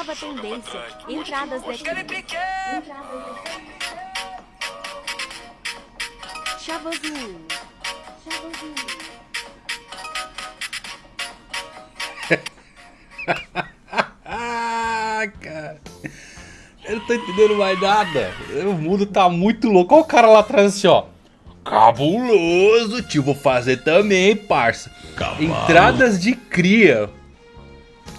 Nova tendência. Entradas daqui. Chavozinho. Chavozinho. ah, cara. Eu não tô entendendo mais nada. O mundo tá muito louco. Olha o cara lá atrás assim, ó. Cabuloso, tio. Vou fazer também, parça. Cavalo. Entradas de cria.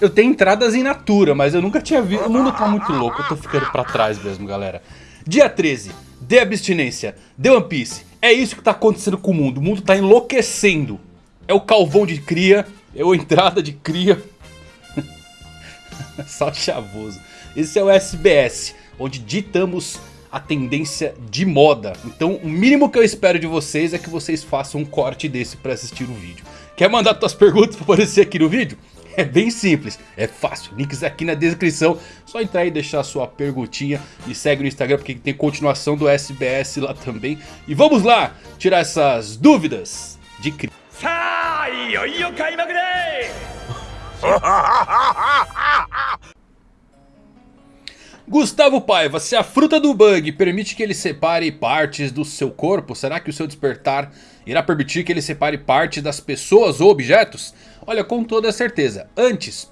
Eu tenho entradas em natura, mas eu nunca tinha visto. O mundo tá muito louco. Eu tô ficando pra trás mesmo, galera. Dia 13. De abstinência. De One Piece. É isso que tá acontecendo com o mundo. O mundo tá enlouquecendo. É o calvão de cria. É a entrada de cria. Só chavoso. Esse é o SBS, onde ditamos a tendência de moda. Então o mínimo que eu espero de vocês é que vocês façam um corte desse para assistir o vídeo. Quer mandar suas perguntas para aparecer aqui no vídeo? É bem simples, é fácil, links aqui na descrição, só entrar e deixar sua perguntinha e segue no Instagram porque tem continuação do SBS lá também. E vamos lá, tirar essas dúvidas de cri... Gustavo Paiva, se a fruta do bug permite que ele separe partes do seu corpo, será que o seu despertar irá permitir que ele separe partes das pessoas ou objetos? Olha, com toda certeza. Antes,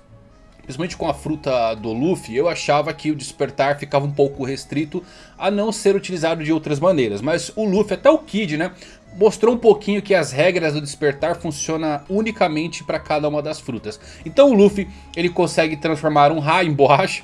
principalmente com a fruta do Luffy, eu achava que o despertar ficava um pouco restrito a não ser utilizado de outras maneiras. Mas o Luffy, até o Kid, né, mostrou um pouquinho que as regras do despertar funcionam unicamente para cada uma das frutas. Então o Luffy, ele consegue transformar um raio em borracha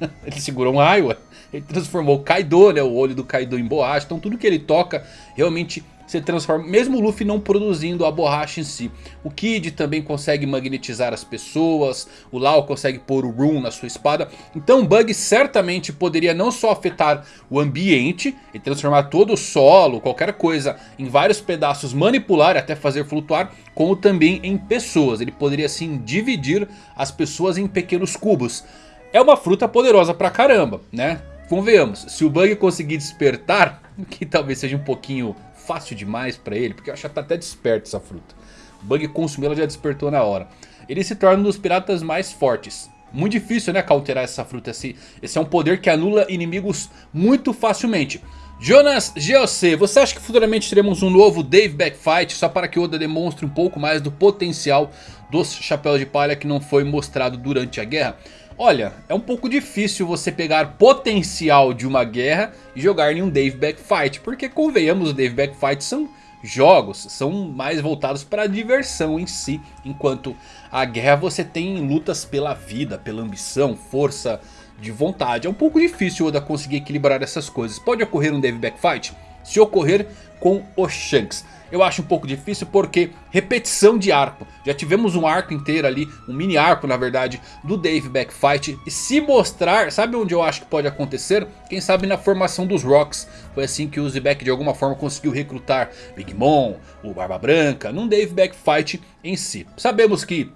ele segurou um raio, ele transformou o Kaido, né, o olho do Kaido em borracha. Então tudo que ele toca realmente se transforma, mesmo o Luffy não produzindo a borracha em si. O Kid também consegue magnetizar as pessoas, o Lau consegue pôr o Rune na sua espada. Então o Bug certamente poderia não só afetar o ambiente e transformar todo o solo, qualquer coisa, em vários pedaços, manipular até fazer flutuar, como também em pessoas. Ele poderia assim dividir as pessoas em pequenos cubos. É uma fruta poderosa pra caramba, né? Convenhamos, se o Bug conseguir despertar, que talvez seja um pouquinho fácil demais pra ele, porque eu acho que tá até desperto essa fruta. O Bug consumiu, ela já despertou na hora. Ele se torna um dos piratas mais fortes. Muito difícil, né, counterar essa fruta. Esse, esse é um poder que anula inimigos muito facilmente. Jonas GOC, você acha que futuramente teremos um novo Dave Backfight só para que Oda demonstre um pouco mais do potencial dos chapéus de palha que não foi mostrado durante a guerra? Olha, é um pouco difícil você pegar potencial de uma guerra e jogar em um Dave Backfight. Porque convenhamos, os Dave Backfight são jogos, são mais voltados para a diversão em si. Enquanto a guerra você tem lutas pela vida, pela ambição, força de vontade. É um pouco difícil Oda conseguir equilibrar essas coisas. Pode ocorrer um Dave Backfight? Se ocorrer com o Shanks eu acho um pouco difícil porque repetição de arco. Já tivemos um arco inteiro ali, um mini arco na verdade, do Dave Backfight. E se mostrar, sabe onde eu acho que pode acontecer? Quem sabe na formação dos Rocks. Foi assim que o Zebek de alguma forma conseguiu recrutar Big Mom, o Barba Branca, num Dave Backfight em si. Sabemos que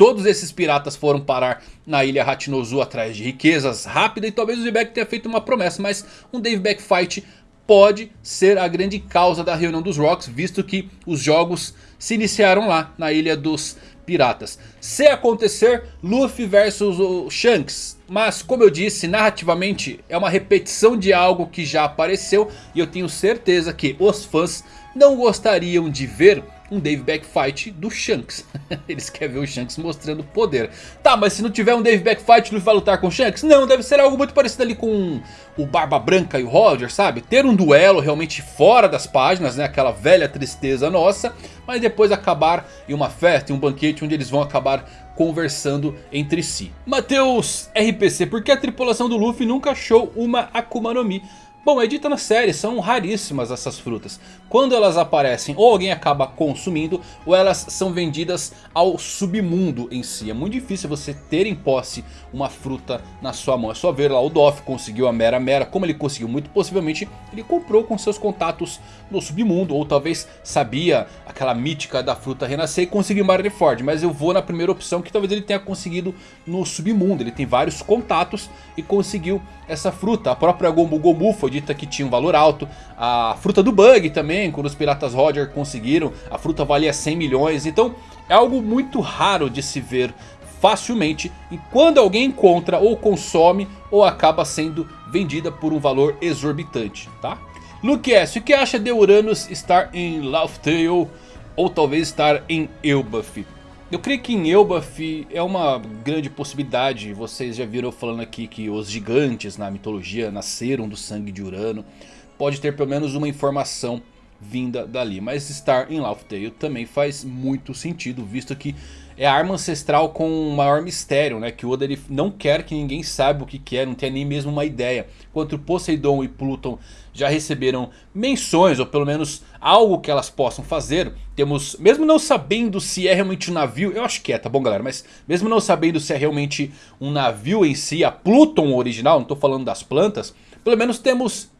Todos esses piratas foram parar na ilha Hachinozu atrás de riquezas rápidas e talvez o Zebek tenha feito uma promessa, mas um Dave Backfight pode ser a grande causa da reunião dos Rocks, visto que os jogos se iniciaram lá, na Ilha dos Piratas. Se acontecer, Luffy versus Shanks. Mas como eu disse, narrativamente é uma repetição de algo que já apareceu. E eu tenho certeza que os fãs não gostariam de ver um Dave Backfight do Shanks. Eles querem ver o Shanks mostrando poder. Tá, mas se não tiver um Dave Backfight, ele vai lutar com o Shanks? Não, deve ser algo muito parecido ali com o Barba Branca e o Roger, sabe? Ter um duelo realmente fora das páginas, né? Aquela velha tristeza nossa. Mas depois acabar em uma festa, em um banquete onde eles vão acabar conversando entre si. Matheus RPC, por que a tripulação do Luffy nunca achou uma Akuma no Mi? Bom, é dito na série, são raríssimas essas frutas. Quando elas aparecem, ou alguém acaba consumindo, ou elas são vendidas ao submundo em si. É muito difícil você ter em posse uma fruta na sua mão. É só ver lá o Doff conseguiu a Mera Mera. Como ele conseguiu? Muito possivelmente ele comprou com seus contatos no submundo. Ou talvez sabia aquela mítica da fruta renascer e conseguiu Marineford. Mas eu vou na primeira opção que talvez ele tenha conseguido no submundo. Ele tem vários contatos e conseguiu essa fruta. A própria Gomu Gomu foi dita que tinha um valor alto. A fruta do Bug também, quando os Piratas Roger conseguiram. A fruta valia 100 milhões. Então é algo muito raro de se ver facilmente e quando alguém encontra ou consome ou acaba sendo vendida por um valor exorbitante, tá? Luke S, o que acha de Uranus estar em Laughtale ou talvez estar em Elbaf? Eu creio que em Elbaf é uma grande possibilidade, vocês já viram falando aqui que os gigantes na mitologia nasceram do sangue de Urano. Pode ter pelo menos uma informação vinda dali. Mas estar em Laughtale também faz muito sentido, visto que é a arma ancestral com o maior mistério, né? Que o Oda não quer que ninguém saiba o que, que é, não tem nem mesmo uma ideia. Enquanto Poseidon e Pluton já receberam menções, ou pelo menos algo que elas possam fazer. Temos, mesmo não sabendo se é realmente um navio, eu acho que é, tá bom galera? Mas mesmo não sabendo se é realmente um navio em si, a Pluton original, não tô falando das plantas. Pelo menos temos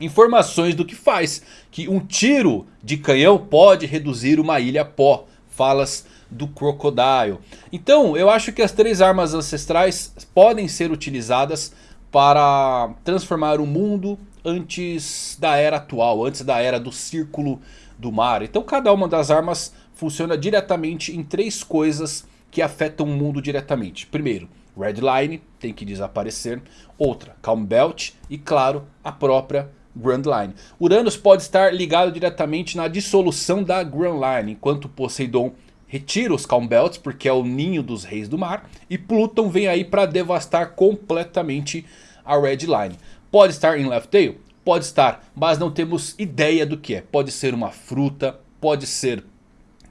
informações do que faz. Que um tiro de canhão pode reduzir uma ilha pó. Falas do Crocodile. Então eu acho que as três armas ancestrais podem ser utilizadas para transformar o mundo antes da era atual. Antes da era do círculo do mar. Então cada uma das armas funciona diretamente em três coisas que afetam o mundo diretamente. Primeiro, Red Line tem que desaparecer. Outra, Calm Belt. E claro, a própria Grand Line. Uranus pode estar ligado diretamente na dissolução da Grand Line, enquanto Poseidon retira os Calm Belts porque é o ninho dos reis do mar. E Pluton vem aí para devastar completamente a Red Line. Pode estar em Left Tail? Pode estar, mas não temos ideia do que é. Pode ser uma fruta, pode ser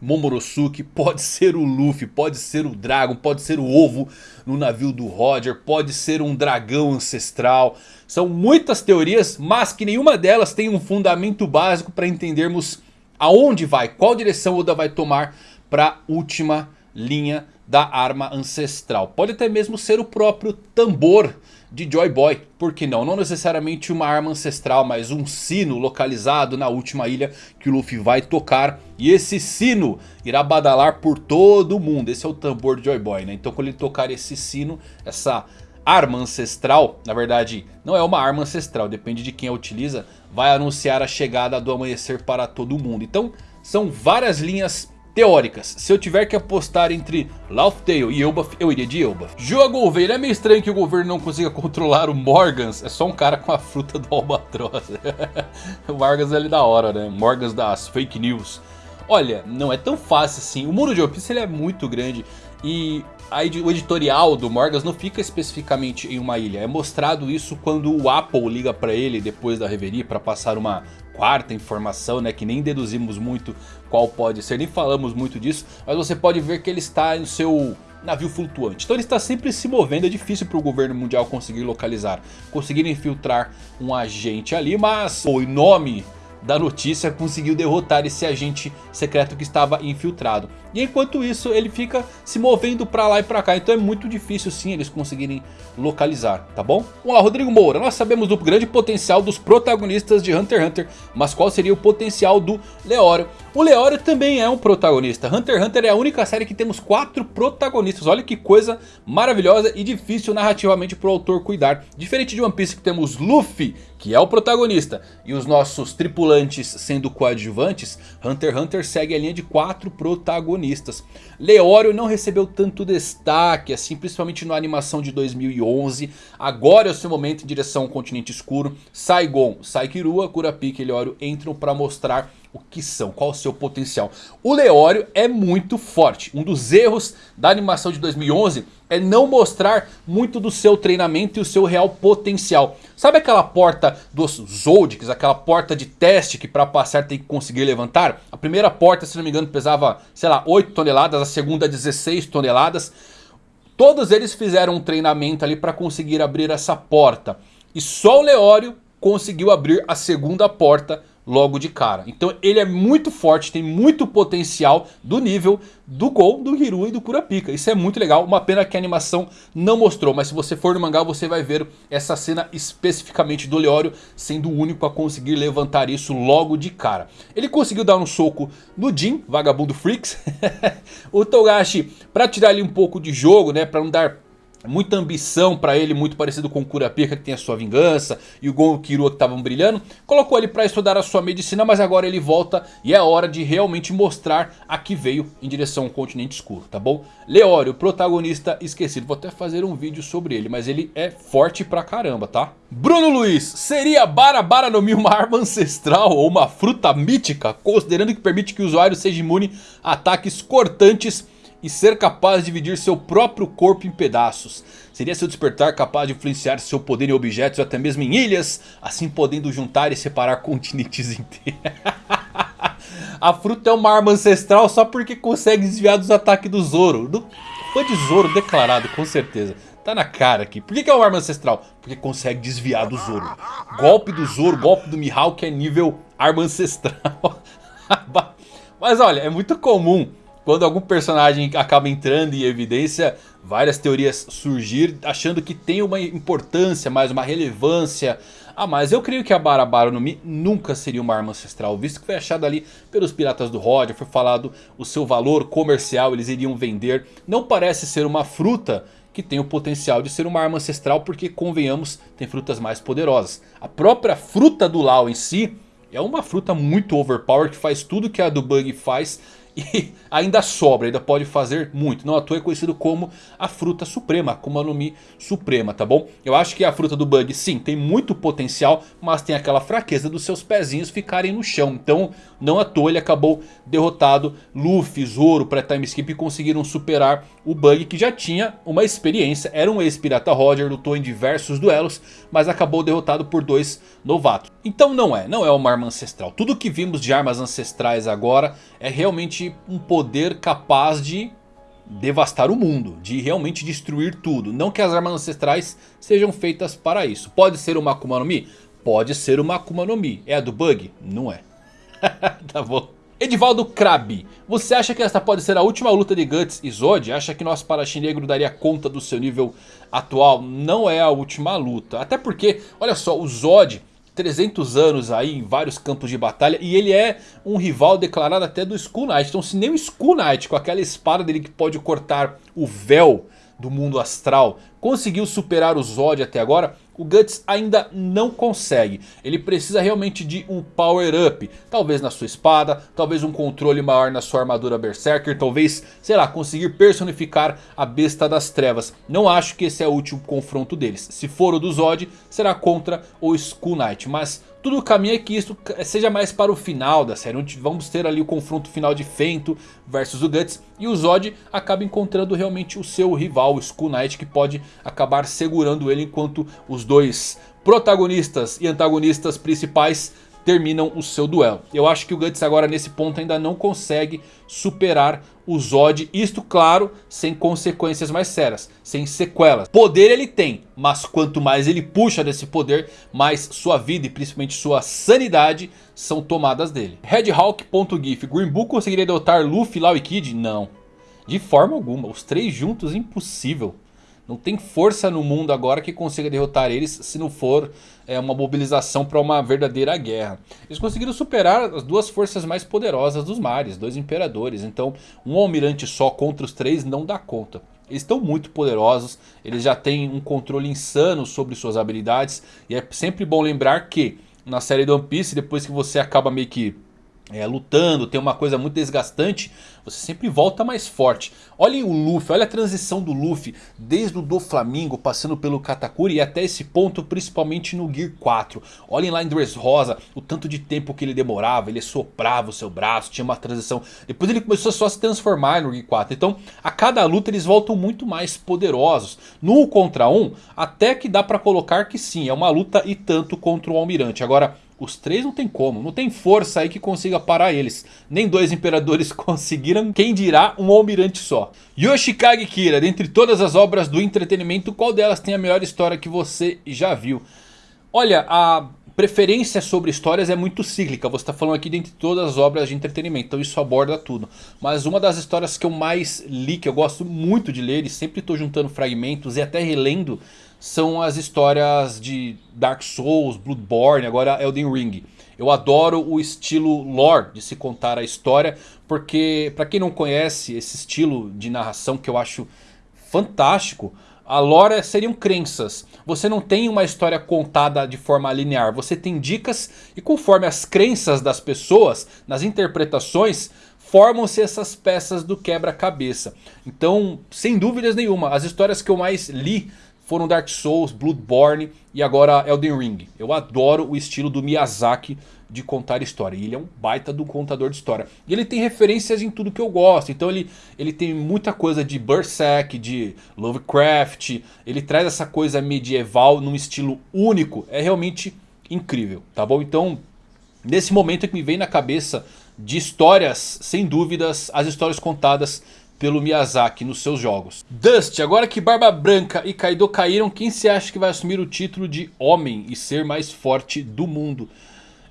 Momonosuke, pode ser o Luffy, pode ser o Dragon, pode ser o ovo no navio do Roger, pode ser um dragão ancestral. São muitas teorias, mas que nenhuma delas tem um fundamento básico para entendermos aonde vai, qual direção Oda vai tomar para a última linha da arma ancestral. Pode até mesmo ser o próprio tambor de Joy Boy, por que não? Não necessariamente uma arma ancestral, mas um sino localizado na última ilha que o Luffy vai tocar. E esse sino irá badalar por todo o mundo, esse é o tambor de Joy Boy, né? Então quando ele tocar esse sino, essa arma ancestral, na verdade não é uma arma ancestral, depende de quem a utiliza, vai anunciar a chegada do amanhecer para todo mundo. Então são várias linhas teóricas. Se eu tiver que apostar entre Laughtale e Elbaf, eu iria de Elbaf. Joa Gouveia, é meio estranho que o governo não consiga controlar o Morgans. É só um cara com a fruta do Albatroz. o Morgans é ali da hora, né? Morgans das fake news. Olha, não é tão fácil assim. O muro de One ele é muito grande. E o editorial do Morgans não fica especificamente em uma ilha. É mostrado isso quando o Apple liga para ele depois da reverie para passar uma quarta informação, né? Que nem deduzimos muito qual pode ser, nem falamos muito disso. Mas você pode ver que ele está no seu navio flutuante. Então ele está sempre se movendo, é difícil para o governo mundial conseguir localizar, conseguir infiltrar um agente ali, mas o nome da notícia conseguiu derrotar esse agente secreto que estava infiltrado. E enquanto isso ele fica se movendo pra lá e pra cá. Então é muito difícil sim eles conseguirem localizar, tá bom? Vamos lá, Rodrigo Moura. Nós sabemos do grande potencial dos protagonistas de Hunter x Hunter. Mas qual seria o potencial do Leório? O Leório também é um protagonista. Hunter x Hunter é a única série que temos quatro protagonistas. Olha que coisa maravilhosa e difícil narrativamente para o autor cuidar. Diferente de One Piece que temos Luffy, que é o protagonista, e os nossos tripulantes sendo coadjuvantes, Hunter x Hunter segue a linha de quatro protagonistas. Leório não recebeu tanto destaque assim, principalmente na animação de 2011. Agora é o seu momento em direção ao continente escuro. Saigon, Saikirua, Kurapika e Leório entram para mostrar o que são, qual o seu potencial. O Leório é muito forte. Um dos erros da animação de 2011 é não mostrar muito do seu treinamento e o seu real potencial. Sabe aquela porta dos Zoldyks, aquela porta de teste que para passar tem que conseguir levantar? A primeira porta, se não me engano, pesava, sei lá, 8 toneladas, a segunda 16 toneladas. Todos eles fizeram um treinamento ali para conseguir abrir essa porta. E só o Leório conseguiu abrir a segunda porta logo de cara. Então ele é muito forte, tem muito potencial do nível do Gol, do Hiru e do Kurapika. Isso é muito legal, uma pena que a animação não mostrou. Mas se você for no mangá você vai ver essa cena especificamente do Leório sendo o único a conseguir levantar isso logo de cara. Ele conseguiu dar um soco no Jin, vagabundo Freaks. o Togashi, para tirar ali um pouco de jogo, né, para não dar muita ambição pra ele, muito parecido com o Kurapika que tem a sua vingança e o Gon o Killua que estavam brilhando. Colocou ele pra estudar a sua medicina, mas agora ele volta e é hora de realmente mostrar a que veio em direção ao continente escuro, tá bom? Leório, protagonista esquecido, vou até fazer um vídeo sobre ele, mas ele é forte pra caramba, tá? Bruno Luiz, seria Barabara no Mi uma arma ancestral ou uma fruta mítica, considerando que permite que o usuário seja imune a ataques cortantes e ser capaz de dividir seu próprio corpo em pedaços. Seria seu despertar capaz de influenciar seu poder em objetos até mesmo em ilhas, assim podendo juntar e separar continentes inteiros. A fruta é uma arma ancestral só porque consegue desviar dos ataques do Zoro. Do... Fã de Zoro declarado, com certeza. Tá na cara aqui. Por que, que é uma arma ancestral? Porque consegue desviar do Zoro. Golpe do Zoro, golpe do Mihawk é nível arma ancestral. Mas olha, é muito comum quando algum personagem acaba entrando em evidência, várias teorias surgir achando que tem uma importância mais, uma relevância a mais. Eu creio que a Barabara no Mi nunca seria uma arma ancestral, visto que foi achada ali pelos piratas do Roger, foi falado o seu valor comercial, eles iriam vender. Não parece ser uma fruta que tem o potencial de ser uma arma ancestral, porque convenhamos, tem frutas mais poderosas. A própria fruta do Lao em si é uma fruta muito overpowered, que faz tudo que a do Bug faz e ainda sobra, ainda pode fazer muito. Não à toa é conhecido como a fruta suprema, a Akuma no Mi suprema, tá bom? Eu acho que a fruta do Bug sim, tem muito potencial, mas tem aquela fraqueza dos seus pezinhos ficarem no chão. Então não à toa ele acabou derrotado. Luffy, Zoro, pré-time skip conseguiram superar o Bug que já tinha uma experiência. Era um ex-pirata Roger, lutou em diversos duelos, mas acabou derrotado por dois novatos. Então não é, não é uma arma ancestral. Tudo que vimos de armas ancestrais agora é realmente um poder capaz de devastar o mundo, de realmente destruir tudo. Não que as armas ancestrais sejam feitas para isso. Pode ser uma Akuma no Mi? Pode ser uma Akuma no Mi. É a do Bug? Não é. tá bom. Edivaldo Krabi, você acha que esta pode ser a última luta de Guts e Zod? Acha que nosso Paraxi Negro daria conta do seu nível atual? Não é a última luta. Até porque, olha só, o Zod 300 anos aí em vários campos de batalha. E ele é um rival declarado até do Skull Knight. Então se nem o Skull Knight com aquela espada dele que pode cortar o véu do mundo astral conseguiu superar o Zod até agora, o Guts ainda não consegue. Ele precisa realmente de um power up. Talvez na sua espada, talvez um controle maior na sua armadura Berserker. Talvez, sei lá, conseguir personificar a besta das trevas. Não acho que esse é o último confronto deles. Se for o do Zod, será contra o Skull Knight. Mas tudo caminha que isso seja mais para o final da série. Onde vamos ter ali o confronto final de Fento versus o Guts. E o Zod acaba encontrando realmente o seu rival, o Skull Knight. Que pode acabar segurando ele enquanto os dois protagonistas e antagonistas principais terminam o seu duelo. Eu acho que o Guts agora nesse ponto ainda não consegue superar o Zod. Isto claro, sem consequências mais sérias, sem sequelas. Poder ele tem, mas quanto mais ele puxa desse poder, mais sua vida e principalmente sua sanidade são tomadas dele. Redhawk.gif, Green Bull conseguiria derrotar Luffy, Law e Kid? Não. De forma alguma, os três juntos impossível. Não tem força no mundo agora que consiga derrotar eles se não for é, uma mobilização para uma verdadeira guerra. Eles conseguiram superar as duas forças mais poderosas dos mares, dois imperadores. Então um almirante só contra os três não dá conta. Eles estão muito poderosos, eles já têm um controle insano sobre suas habilidades. E é sempre bom lembrar que na série do One Piece, depois que você acaba meio que é, lutando, tem uma coisa muito desgastante, você sempre volta mais forte. Olhem o Luffy, olha a transição do Luffy, desde o do Flamingo, passando pelo Katakuri e até esse ponto, principalmente no Gear 4. Olhem lá em Dressrosa, o tanto de tempo que ele demorava, ele soprava o seu braço, tinha uma transição. Depois ele começou só a se transformar no Gear 4. Então, a cada luta eles voltam muito mais poderosos. No 1 contra 1, até que dá pra colocar que sim, é uma luta e tanto contra o Almirante. Agora... Os três não tem como, não tem força aí que consiga parar eles. Nem dois imperadores conseguiram, quem dirá um almirante só. Yoshikage Kira, dentre todas as obras do entretenimento, qual delas tem a melhor história que você já viu? Olha, a preferência sobre histórias é muito cíclica. Você está falando aqui dentre todas as obras de entretenimento, então isso aborda tudo. Mas uma das histórias que eu mais li, que eu gosto muito de ler e sempre estou juntando fragmentos e até relendo são as histórias de Dark Souls, Bloodborne, agora Elden Ring. Eu adoro o estilo lore de se contar a história, porque para quem não conhece esse estilo de narração que eu acho fantástico, A lore seriam crenças. Você não tem uma história contada de forma linear. Você tem dicas e conforme as crenças das pessoas, nas interpretações, formam-se essas peças do quebra-cabeça. Então, sem dúvidas nenhuma, as histórias que eu mais li foram Dark Souls, Bloodborne e agora Elden Ring. Eu adoro o estilo do Miyazaki de contar história. E ele é um baita do contador de história. E ele tem referências em tudo que eu gosto. Então ele, ele tem muita coisa de Berserk, de Lovecraft. Ele traz essa coisa medieval num estilo único. É realmente incrível, tá bom? Então, nesse momento é que me vem na cabeça de histórias, sem dúvidas, as histórias contadas pelo Miyazaki nos seus jogos. Dust, agora que Barba Branca e Kaido caíram, quem se acha que vai assumir o título de Homem e ser mais forte do mundo?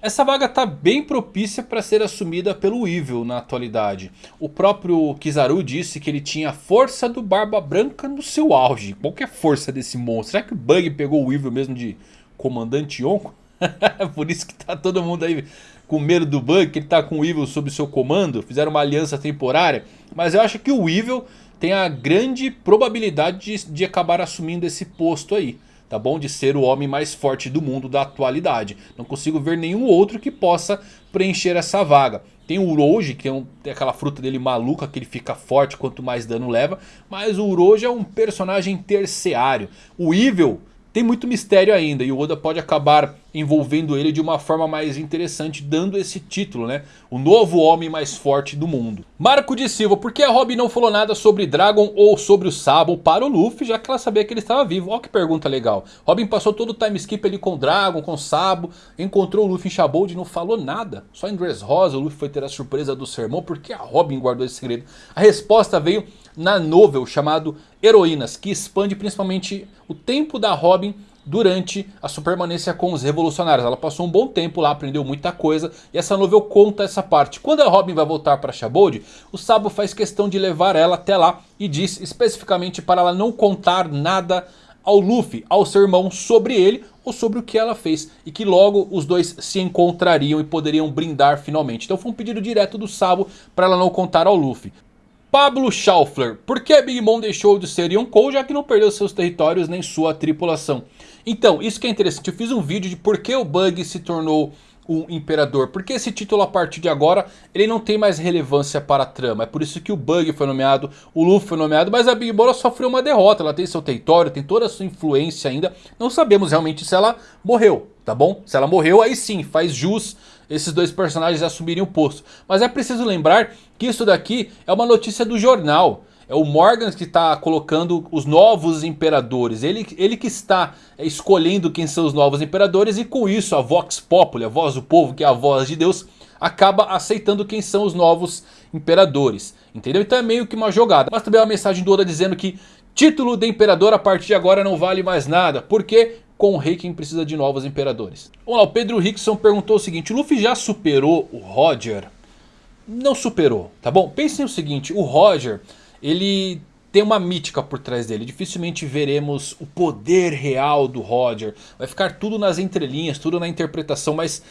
Essa vaga está bem propícia para ser assumida pelo Evil na atualidade. O próprio Kizaru disse que ele tinha a força do Barba Branca no seu auge. Qual que é a força desse monstro? Será que o Bug pegou o Evil mesmo de Comandante Yonko? Por isso que tá todo mundo aí com medo do Bug, que ele tá com o Evil sob seu comando. Fizeram uma aliança temporária. Mas eu acho que o Evil tem a grande probabilidade de, de acabar assumindo esse posto aí tá bom? De ser o homem mais forte do mundo da atualidade. Não consigo ver nenhum outro que possa preencher essa vaga. Tem o Uroji, que tem, um, aquela fruta dele maluca, que ele fica forte quanto mais dano leva. Mas o Uroji é um personagem terciário. O Evil tem muito mistério ainda e o Oda pode acabar envolvendo ele de uma forma mais interessante, dando esse título, né? O novo homem mais forte do mundo. Marco de Silva, por que a Robin não falou nada sobre Dragon ou sobre o Sabo para o Luffy, já que ela sabia que ele estava vivo? Olha que pergunta legal. Robin passou todo o time skip ali com Dragon, com Sabo, encontrou o Luffy em Shabold e não falou nada. Só em Dressrosa o Luffy foi ter a surpresa do sermão, porque a Robin guardou esse segredo? A resposta veio na novel chamado Heroínas, que expande principalmente o tempo da Robin durante a sua permanência com os revolucionários. Ela passou um bom tempo lá, aprendeu muita coisa e essa novel conta essa parte. Quando a Robin vai voltar para Shabold, o Sabo faz questão de levar ela até lá e diz especificamente para ela não contar nada ao Luffy, ao seu irmão, sobre ele ou sobre o que ela fez. E que logo os dois se encontrariam e poderiam brindar finalmente. Então foi um pedido direto do Sabo para ela não contar ao Luffy. Pablo Schaufler, por que Big Mom deixou de ser Yonkou já que não perdeu seus territórios nem sua tripulação? Então, isso que é interessante, eu fiz um vídeo de por que o Bug se tornou um imperador. Porque esse título a partir de agora, ele não tem mais relevância para a trama. É por isso que o Bug foi nomeado, o Luffy foi nomeado, mas a Big Mom sofreu uma derrota. Ela tem seu território, tem toda a sua influência ainda. Não sabemos realmente se ela morreu, tá bom? Se ela morreu, aí sim, faz jus esses dois personagens assumirem o posto. Mas é preciso lembrar que isso daqui é uma notícia do jornal. É o Morgan que está colocando os novos imperadores. Ele, ele que está escolhendo quem são os novos imperadores. E com isso a Vox Populi, a voz do povo, que é a voz de Deus, acaba aceitando quem são os novos imperadores. Entendeu? Então é meio que uma jogada. Mas também é uma mensagem do Oda dizendo que título de imperador a partir de agora não vale mais nada. Porque com o rei quem precisa de novos imperadores. Vamos lá, o Pedro Rickson perguntou o seguinte, o Luffy já superou o Roger? Não superou, tá bom? Pensem o seguinte, o Roger, ele tem uma mítica por trás dele. Dificilmente veremos o poder real do Roger. Vai ficar tudo nas entrelinhas, tudo na interpretação, mas...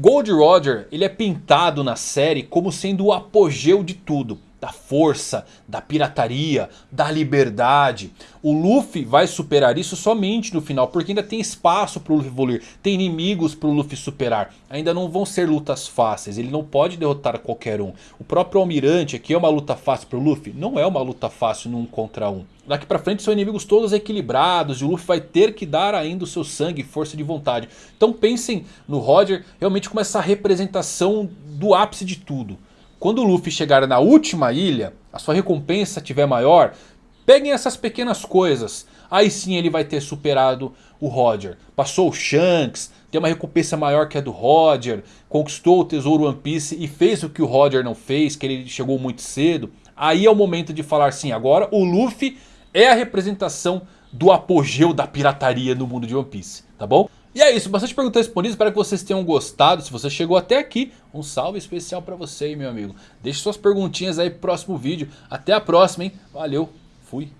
Gold Roger, ele é pintado na série como sendo o apogeu de tudo da força, da pirataria, da liberdade. O Luffy vai superar isso somente no final, porque ainda tem espaço para o Luffy evoluir, tem inimigos para o Luffy superar. Ainda não vão ser lutas fáceis, ele não pode derrotar qualquer um. O próprio Almirante aqui é uma luta fácil para o Luffy? Não é uma luta fácil num contra um. Daqui para frente são inimigos todos equilibrados e o Luffy vai ter que dar ainda o seu sangue e força de vontade. Então pensem no Roger realmente como essa representação do ápice de tudo. Quando o Luffy chegar na última ilha, a sua recompensa tiver maior, peguem essas pequenas coisas. Aí sim ele vai ter superado o Roger. Passou o Shanks, tem uma recompensa maior que a do Roger, conquistou o tesouro One Piece e fez o que o Roger não fez, que ele chegou muito cedo. Aí é o momento de falar sim, agora o Luffy é a representação do apogeu da pirataria no mundo de One Piece, tá bom? E é isso, bastante perguntas respondidas, espero que vocês tenham gostado. Se você chegou até aqui, um salve especial pra você, meu amigo. Deixe suas perguntinhas aí pro próximo vídeo. Até a próxima, hein? Valeu, fui.